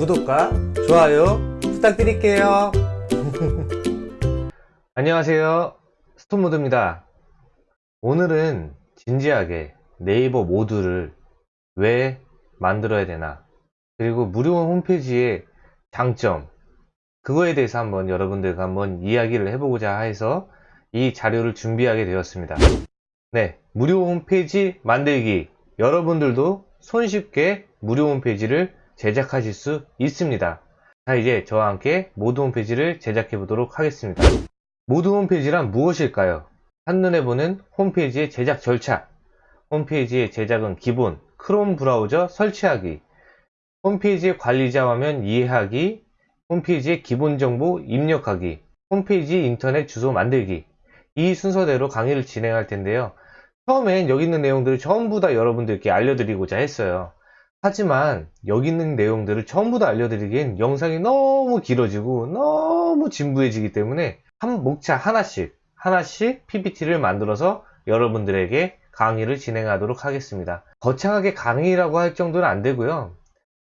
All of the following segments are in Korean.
구독과 좋아요 부탁드릴게요. 안녕하세요. 스톤모드입니다. 오늘은 진지하게 네이버 모드를 왜 만들어야 되나 그리고 무료 홈페이지의 장점 그거에 대해서 한번 여러분들과 한번 이야기를 해보고자 해서 이 자료를 준비하게 되었습니다. 네, 무료 홈페이지 만들기 여러분들도 손쉽게 무료 홈페이지를 제작하실 수 있습니다. 자, 이제 저와 함께 모드 홈페이지를 제작해 보도록 하겠습니다. 모드 홈페이지란 무엇일까요? 한눈에 보는 홈페이지의 제작 절차, 홈페이지의 제작은 기본, 크롬 브라우저 설치하기, 홈페이지의 관리자 화면 이해하기, 홈페이지의 기본 정보 입력하기, 홈페이지 인터넷 주소 만들기 이 순서대로 강의를 진행할 텐데요. 처음엔 여기 있는 내용들을 전부 다 여러분들께 알려드리고자 했어요. 하지만 여기 있는 내용들을 전부 다 알려드리기엔 영상이 너무 길어지고 너무 진부해지기 때문에 한 목차 하나씩 하나씩 PPT를 만들어서 여러분들에게 강의를 진행하도록 하겠습니다. 거창하게 강의라고 할 정도는 안 되고요.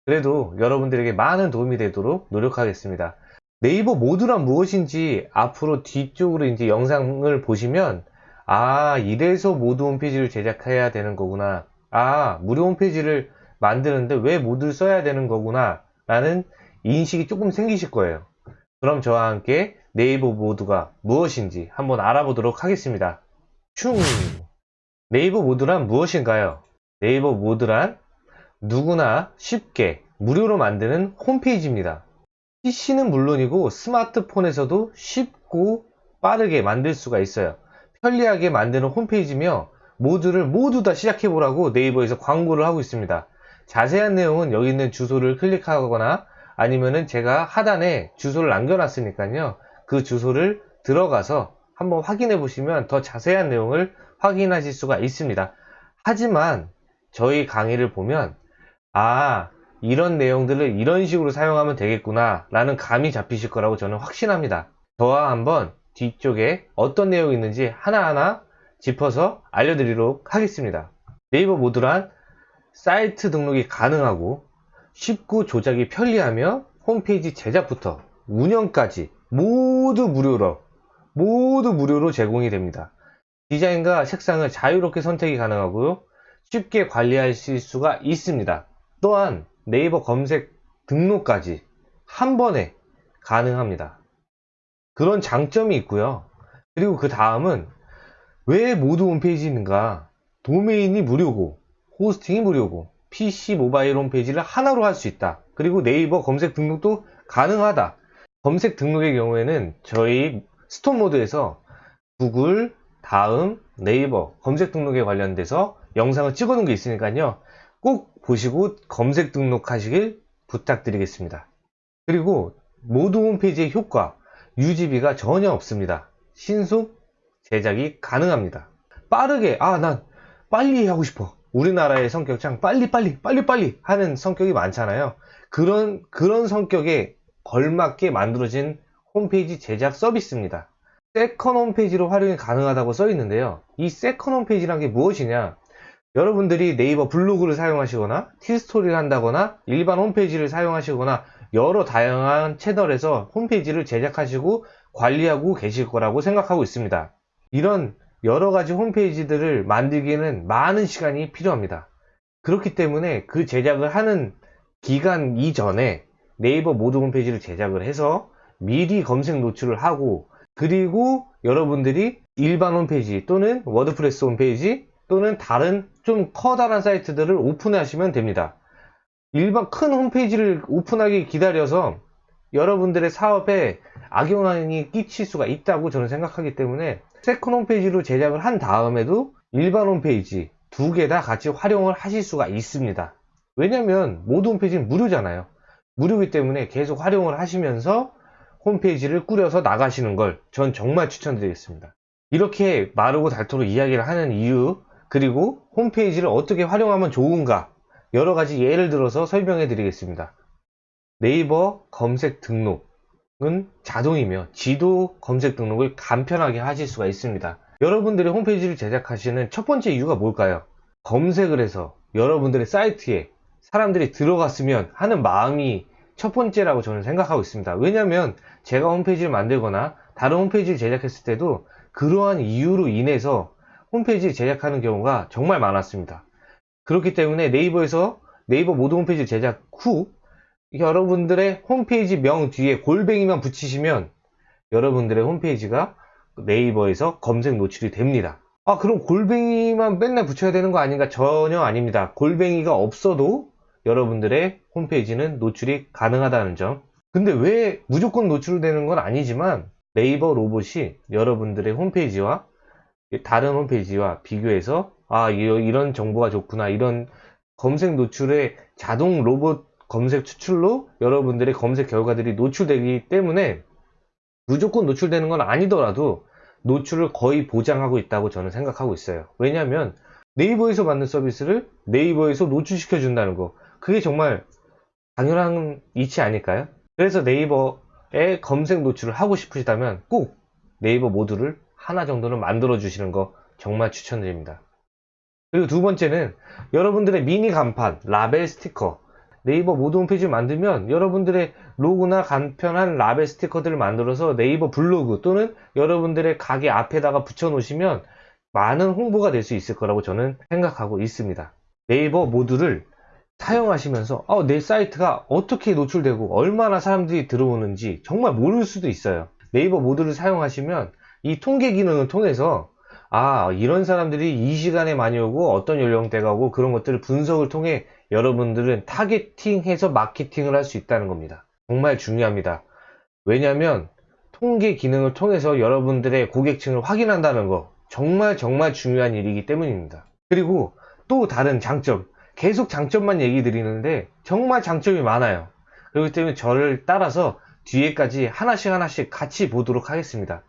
그래도 여러분들에게 많은 도움이 되도록 노력하겠습니다. 네이버 모드란 무엇인지 앞으로 뒤쪽으로 이제 영상을 보시면 아 이래서 모드 홈페이지를 제작해야 되는 거구나 아 무료 홈페이지를 만드는데 왜 모드를 써야 되는 거구나 라는 인식이 조금 생기실 거예요. 그럼 저와 함께 네이버 모드가 무엇인지 한번 알아보도록 하겠습니다. 슝! 네이버 모드란 무엇인가요? 네이버 모드란 누구나 쉽게 무료로 만드는 홈페이지입니다. PC는 물론이고 스마트폰에서도 쉽고 빠르게 만들 수가 있어요. 편리하게 만드는 홈페이지며 모두를 모두 다 시작해 보라고 네이버에서 광고를 하고 있습니다 자세한 내용은 여기 있는 주소를 클릭하거나 아니면은 제가 하단에 주소를 남겨놨으니까요. 그 주소를 들어가서 한번 확인해 보시면 더 자세한 내용을 확인하실 수가 있습니다. 하지만 저희 강의를 보면 아 이런 내용들을 이런 식으로 사용하면 되겠구나 라는 감이 잡히실 거라고 저는 확신합니다. 저와 한번 뒤쪽에 어떤 내용이 있는지 하나하나 짚어서 알려드리도록 하겠습니다. 네이버 모드란 사이트 등록이 가능하고 쉽고 조작이 편리하며 홈페이지 제작부터 운영까지 모두 무료로 모두 무료로 제공이 됩니다 디자인과 색상을 자유롭게 선택이 가능하고요 쉽게 관리하실 수가 있습니다 또한 네이버 검색 등록까지 한 번에 가능합니다. 그런 장점이 있고요. 그리고 그 다음은 왜 모두 홈페이지인가? 도메인이 무료고, 호스팅이 무료고, PC 모바일 홈페이지를 하나로 할 수 있다. 그리고 네이버 검색 등록도 가능하다. 검색 등록의 경우에는 저희 스톤 모드에서 구글, 다음, 네이버 검색 등록에 관련돼서 영상을 찍어 놓은 게 있으니까요. 꼭 보시고 검색 등록하시길 부탁드리겠습니다. 그리고 모두 홈페이지의 효과, 유지비가 전혀 없습니다. 신속 제작이 가능합니다. 빠르게, 아, 난 빨리 하고 싶어. 우리나라의 성격상 빨리빨리, 빨리빨리 하는 성격이 많잖아요. 그런, 그런 성격에 걸맞게 만들어진 홈페이지 제작 서비스입니다. second 홈페이지로 활용이 가능하다고 써 있는데요. 이 second 홈페이지란 게 무엇이냐? 여러분들이 네이버 블로그를 사용하시거나 티스토리를 한다거나 일반 홈페이지를 사용하시거나 여러 다양한 채널에서 홈페이지를 제작하시고 관리하고 계실 거라고 생각하고 있습니다. 이런 여러 가지 홈페이지들을 만들기에는 많은 시간이 필요합니다. 그렇기 때문에 그 제작을 하는 기간 이전에 네이버 모두 홈페이지를 제작을 해서 미리 검색 노출을 하고 그리고 여러분들이 일반 홈페이지 또는 WordPress 홈페이지 또는 다른 좀 커다란 사이트들을 오픈하시면 됩니다. 일반 큰 홈페이지를 오픈하기 기다려서 여러분들의 사업에 악영향이 끼칠 수가 있다고 저는 생각하기 때문에 second 홈페이지로 제작을 한 다음에도 일반 홈페이지 두 개 다 같이 활용을 하실 수가 있습니다. 왜냐면 모든 홈페이지는 무료잖아요. 무료이기 때문에 계속 활용을 하시면서 홈페이지를 꾸려서 나가시는 걸 전 정말 추천드리겠습니다. 이렇게 마르고 닳도록 이야기를 하는 이유 그리고 홈페이지를 어떻게 활용하면 좋은가 여러 가지 예를 들어서 설명해 드리겠습니다. 네이버 검색 등록 은 자동이며 지도 검색 등록을 간편하게 하실 수가 있습니다. 여러분들의 홈페이지를 제작하시는 첫 번째 이유가 뭘까요? 검색을 해서 여러분들의 사이트에 사람들이 들어갔으면 하는 마음이 첫 번째라고 저는 생각하고 있습니다. 왜냐하면 제가 홈페이지를 만들거나 다른 홈페이지를 제작했을 때도 그러한 이유로 인해서 홈페이지를 제작하는 경우가 정말 많았습니다. 그렇기 때문에 네이버에서 네이버 모든 홈페이지 제작 후 여러분들의 홈페이지 명 뒤에 골뱅이만 붙이시면 여러분들의 홈페이지가 네이버에서 검색 노출이 됩니다. 아 그럼 골뱅이만 맨날 붙여야 되는 거 아닌가? 전혀 아닙니다. 골뱅이가 없어도 여러분들의 홈페이지는 노출이 가능하다는 점. 근데 왜 무조건 노출되는 건 아니지만 네이버 로봇이 여러분들의 홈페이지와 다른 홈페이지와 비교해서 아 이- 이런 정보가 좋구나 이런 검색 노출의 자동 로봇 검색 추출로 여러분들의 검색 결과들이 노출되기 때문에 무조건 노출되는 건 아니더라도 노출을 거의 보장하고 있다고 저는 생각하고 있어요. 왜냐하면 네이버에서 받는 서비스를 네이버에서 노출시켜 준다는 거 그게 정말 당연한 이치 아닐까요? 그래서 네이버에 검색 노출을 하고 싶으시다면 꼭 네이버 모듈을 하나 정도는 만들어 주시는 거 정말 추천드립니다. 그리고 두 번째는 여러분들의 미니 간판, 라벨 스티커 네이버 모두 홈페이지를 만들면 여러분들의 로고나 간편한 라벨 스티커들을 만들어서 네이버 블로그 또는 여러분들의 가게 앞에다가 붙여 놓으시면 많은 홍보가 될 수 있을 거라고 저는 생각하고 있습니다. 네이버 모두를 사용하시면서 어, 내 사이트가 어떻게 노출되고 얼마나 사람들이 들어오는지 정말 모를 수도 있어요. 네이버 모두를 사용하시면 이 통계 기능을 통해서 아 이런 사람들이 이 시간에 많이 오고 어떤 연령대가 오고 그런 것들을 분석을 통해 여러분들은 targeting해서 마케팅을 할 수 있다는 겁니다. 정말 중요합니다. 왜냐하면 통계 기능을 통해서 여러분들의 고객층을 확인한다는 거 정말 정말 중요한 일이기 때문입니다. 그리고 또 다른 장점 계속 장점만 얘기 드리는데 정말 장점이 많아요. 그렇기 때문에 저를 따라서 뒤에까지 하나씩 하나씩 같이 보도록 하겠습니다.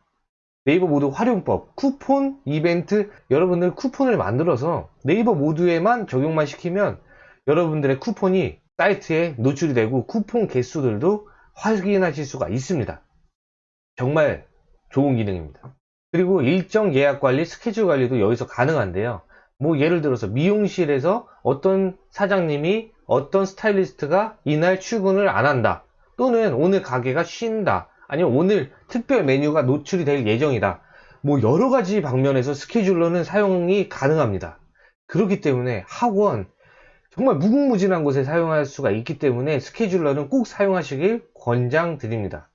네이버 모드 활용법, 쿠폰, 이벤트, 여러분들 쿠폰을 만들어서 네이버 모드에만 적용만 시키면 여러분들의 쿠폰이 사이트에 노출이 되고 쿠폰 개수들도 확인하실 수가 있습니다. 정말 좋은 기능입니다. 그리고 일정 예약 관리, 스케줄 관리도 여기서 가능한데요. 뭐 예를 들어서 미용실에서 어떤 사장님이 어떤 스타일리스트가 이날 출근을 안 한다. 또는 오늘 가게가 쉰다. 아니면 오늘 특별 메뉴가 노출이 될 예정이다. 뭐 여러 가지 방면에서 스케줄러는 사용이 가능합니다. 그렇기 때문에 학원, 정말 무궁무진한 곳에 사용할 수가 있기 때문에 scheduler는 꼭 사용하시길 권장드립니다.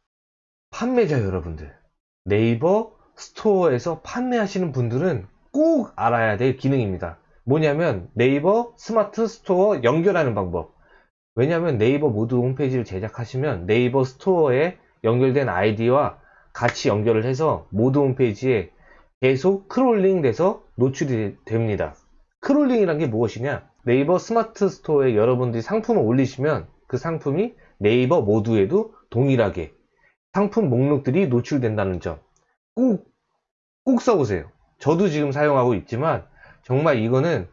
판매자 여러분들, 네이버 스토어에서 판매하시는 분들은 꼭 알아야 될 기능입니다. 뭐냐면 네이버 스마트 스토어 연결하는 방법. 왜냐하면 네이버 모두 홈페이지를 제작하시면 네이버 스토어에 연결된 아이디와 같이 연결을 해서 모두 홈페이지에 계속 crawling 돼서 노출이 됩니다. crawling이란 게 무엇이냐? 네이버 스마트 스토어에 여러분들이 상품을 올리시면 그 상품이 네이버 모두에도 동일하게 상품 목록들이 노출된다는 점. 꼭, 꼭 써보세요. 저도 지금 사용하고 있지만 정말 이거는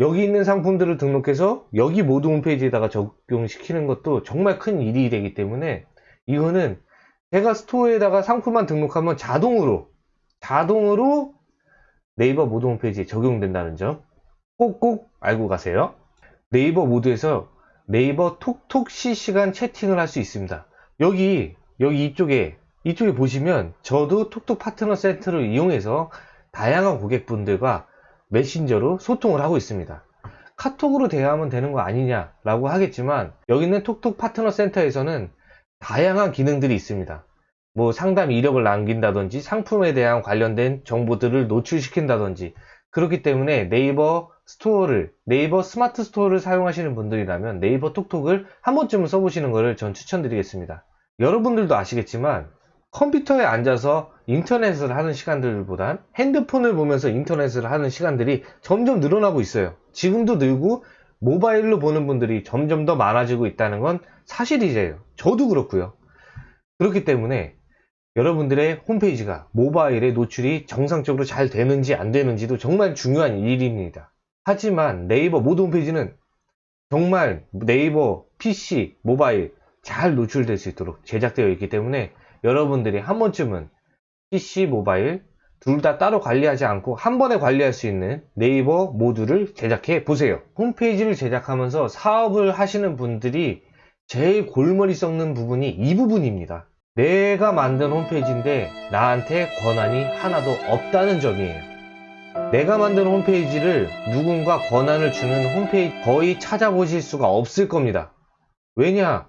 여기 있는 상품들을 등록해서 여기 모두 홈페이지에다가 적용시키는 것도 정말 큰 일이 되기 때문에 이거는 제가 스토어에다가 상품만 등록하면 자동으로 자동으로 네이버 모두 홈페이지에 적용된다는 점 꼭꼭 알고 가세요. 네이버 모두에서 네이버 톡톡 실시간 채팅을 할 수 있습니다. 여기 여기 이쪽에 이쪽에 보시면 저도 톡톡 파트너 센터를 이용해서 다양한 고객분들과 메신저로 소통을 하고 있습니다. 카톡으로 대화하면 되는 거 아니냐라고 하겠지만 여기는 톡톡 파트너 센터에서는 다양한 기능들이 있습니다. 뭐 상담 이력을 남긴다든지 상품에 대한 관련된 정보들을 노출시킨다든지 그렇기 때문에 네이버 스토어를 네이버 스마트 스토어를 사용하시는 분들이라면 네이버 톡톡을 한 번쯤은 써보시는 것을 전 추천드리겠습니다. 여러분들도 아시겠지만 컴퓨터에 앉아서 인터넷을 하는 시간들보단 핸드폰을 보면서 인터넷을 하는 시간들이 점점 늘어나고 있어요. 지금도 늘고 모바일로 보는 분들이 점점 더 많아지고 있다는 건 사실이에요. 저도 그렇고요. 그렇기 때문에 여러분들의 홈페이지가 모바일에 노출이 정상적으로 잘 되는지 안 되는지도 정말 중요한 일입니다. 하지만 네이버 모드 홈페이지는 정말 네이버 PC, 모바일 잘 노출될 수 있도록 제작되어 있기 때문에 여러분들이 한 번쯤은 PC, 모바일 둘 다 따로 관리하지 않고 한 번에 관리할 수 있는 네이버 모드를 제작해 보세요. 홈페이지를 제작하면서 사업을 하시는 분들이 제일 골머리 썩는 부분이 이 부분입니다. 내가 만든 홈페이지인데 나한테 권한이 하나도 없다는 점이에요. 내가 만든 홈페이지를 누군가 권한을 주는 홈페이지 거의 찾아보실 수가 없을 겁니다. 왜냐?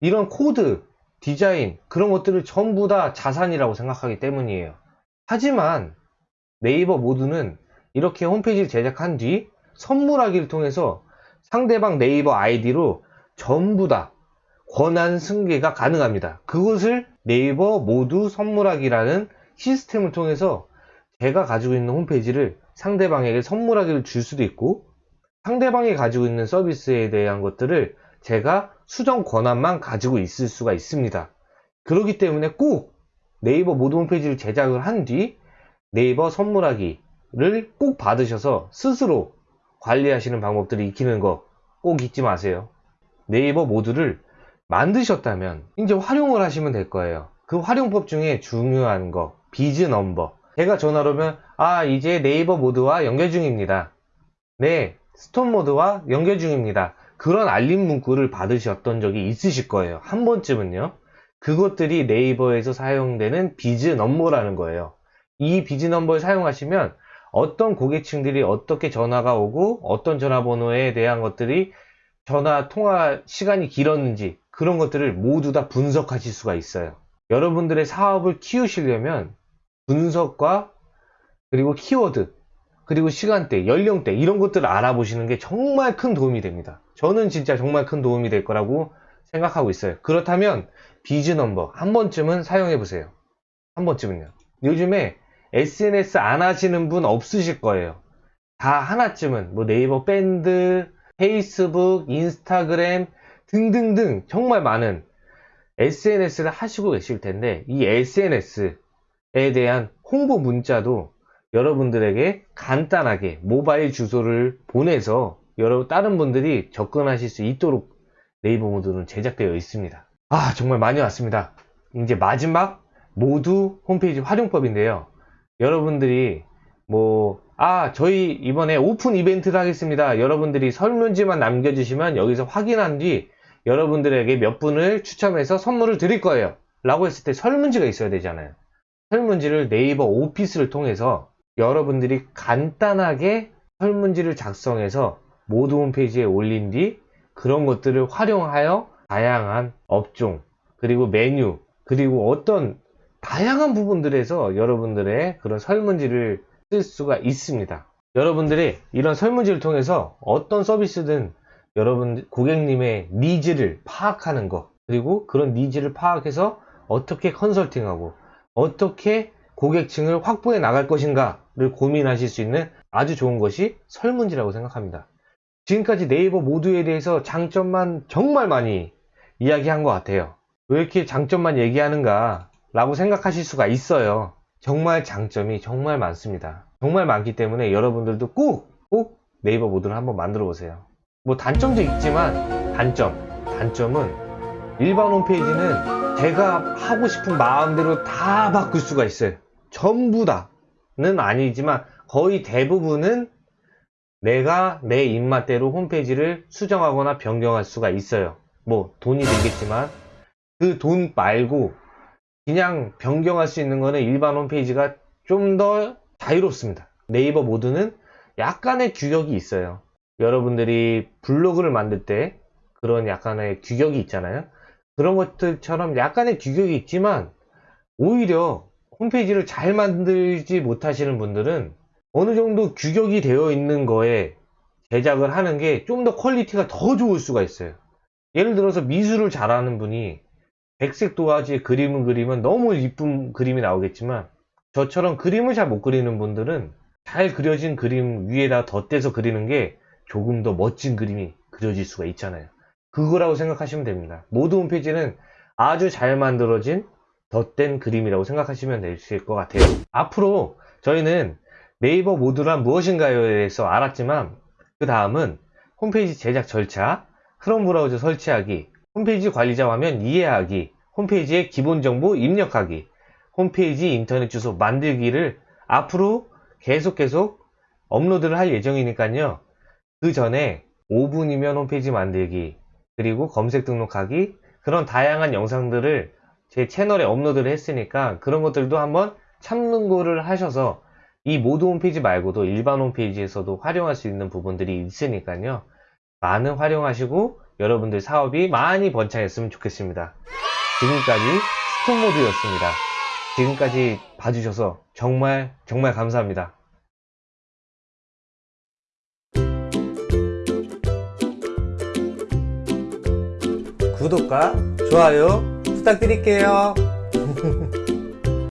이런 코드, 디자인, 그런 것들을 전부 다 자산이라고 생각하기 때문이에요. 하지만 네이버 모두는 이렇게 홈페이지를 제작한 뒤 선물하기를 통해서 상대방 네이버 아이디로 전부 다 권한 승계가 가능합니다. 그것을 네이버 모두 선물하기라는 시스템을 통해서 제가 가지고 있는 홈페이지를 상대방에게 선물하기를 줄 수도 있고 상대방이 가지고 있는 서비스에 대한 것들을 제가 수정 권한만 가지고 있을 수가 있습니다. 그렇기 때문에 꼭 네이버 모두 홈페이지를 제작을 한 뒤 네이버 선물하기를 꼭 받으셔서 스스로 관리하시는 방법들을 익히는 거 꼭 잊지 마세요. 네이버 모두를 만드셨다면 이제 활용을 하시면 될 거예요. 그 활용법 중에 중요한 거 biz number 제가 전화로 오면 아 이제 네이버 모두와 연결 중입니다. 네 스톤 모두와 연결 중입니다. 그런 알림 문구를 받으셨던 적이 있으실 거예요. 한 번쯤은요. 그것들이 네이버에서 사용되는 비즈 넘버라는 거예요. 이 비즈 넘버를 사용하시면 어떤 고객층들이 어떻게 전화가 오고 어떤 전화번호에 대한 것들이 전화 통화 시간이 길었는지 그런 것들을 모두 다 분석하실 수가 있어요. 여러분들의 사업을 키우시려면 분석과 그리고 키워드 그리고 시간대, 연령대 이런 것들을 알아보시는 게 정말 큰 도움이 됩니다. 저는 진짜 정말 큰 도움이 될 거라고 생각하고 있어요. 그렇다면 비즈 넘버 한 번쯤은 사용해 보세요. 한 번쯤은요. 요즘에 SNS 안 하시는 분 없으실 거예요. 다 하나쯤은 뭐 네이버 밴드, 페이스북, 인스타그램 등등등 정말 많은 SNS를 하시고 계실 텐데 이 SNS에 대한 홍보 문자도 여러분들에게 간단하게 모바일 주소를 보내서 여러 다른 분들이 접근하실 수 있도록 네이버 모드는 제작되어 있습니다. 아 정말 많이 왔습니다. 이제 마지막 모두 홈페이지 활용법인데요. 여러분들이 뭐, 아, 저희 이번에 오픈 이벤트를 하겠습니다. 여러분들이 설문지만 남겨주시면 여기서 확인한 뒤 여러분들에게 몇 분을 추첨해서 선물을 드릴 거예요. 라고 했을 때 설문지가 있어야 되잖아요. 설문지를 네이버 오피스를 통해서 여러분들이 간단하게 설문지를 작성해서 모두 홈페이지에 올린 뒤 그런 것들을 활용하여 다양한 업종, 그리고 메뉴, 그리고 어떤 다양한 부분들에서 여러분들의 그런 설문지를 쓸 수가 있습니다. 여러분들이 이런 설문지를 통해서 어떤 서비스든 여러분 고객님의 needs를 파악하는 것 그리고 그런 needs를 파악해서 어떻게 컨설팅하고 어떻게 고객층을 확보해 나갈 것인가를 고민하실 수 있는 아주 좋은 것이 설문지라고 생각합니다. 지금까지 네이버 모두에 대해서 장점만 정말 많이 이야기한 것 같아요. 왜 이렇게 장점만 얘기하는가 라고 생각하실 수가 있어요. 정말 장점이 정말 많습니다. 정말 많기 때문에 여러분들도 꼭, 꼭 네이버 모드를 한번 만들어 보세요. 뭐 단점도 있지만 단점, 단점은 일반 홈페이지는 제가 하고 싶은 마음대로 다 바꿀 수가 있어요. 전부 다는 아니지만 거의 대부분은 내가 내 입맛대로 홈페이지를 수정하거나 변경할 수가 있어요. 뭐 돈이 들겠지만 그 돈 말고 그냥 변경할 수 있는 거는 일반 홈페이지가 좀 더 자유롭습니다. 네이버 모드는 약간의 규격이 있어요. 여러분들이 블로그를 만들 때 그런 약간의 규격이 있잖아요. 그런 것들처럼 약간의 규격이 있지만 오히려 홈페이지를 잘 만들지 못하시는 분들은 어느 정도 규격이 되어 있는 거에 제작을 하는 게 좀 더 quality가 더 좋을 수가 있어요. 예를 들어서 미술을 잘하는 분이 백색 도화지에 그림을 그리면 너무 이쁜 그림이 나오겠지만 저처럼 그림을 잘 못 그리는 분들은 잘 그려진 그림 위에다 덧대서 그리는 게 조금 더 멋진 그림이 그려질 수가 있잖아요. 그거라고 생각하시면 됩니다. 모두 홈페이지는 아주 잘 만들어진 덧댄 그림이라고 생각하시면 되실 것 같아요. 앞으로 저희는 네이버 모드란 무엇인가요에 대해서 알았지만 그 다음은 홈페이지 제작 절차, 크롬 브라우저 설치하기, 홈페이지 관리자 화면 이해하기, 홈페이지의 기본 정보 입력하기, 홈페이지 인터넷 주소 만들기를 앞으로 계속 계속 업로드를 할 예정이니까요. 그 전에 5분이면 홈페이지 만들기, 그리고 검색 등록하기 그런 다양한 영상들을 제 채널에 업로드를 했으니까 그런 것들도 한번 참고를 하셔서 이 모드 홈페이지 말고도 일반 홈페이지에서도 활용할 수 있는 부분들이 있으니까요. 많은 활용하시고 여러분들 사업이 많이 번창했으면 좋겠습니다. 지금까지 스톤모드였습니다. 지금까지 봐주셔서 정말 정말 감사합니다. 구독과 좋아요 부탁드릴게요.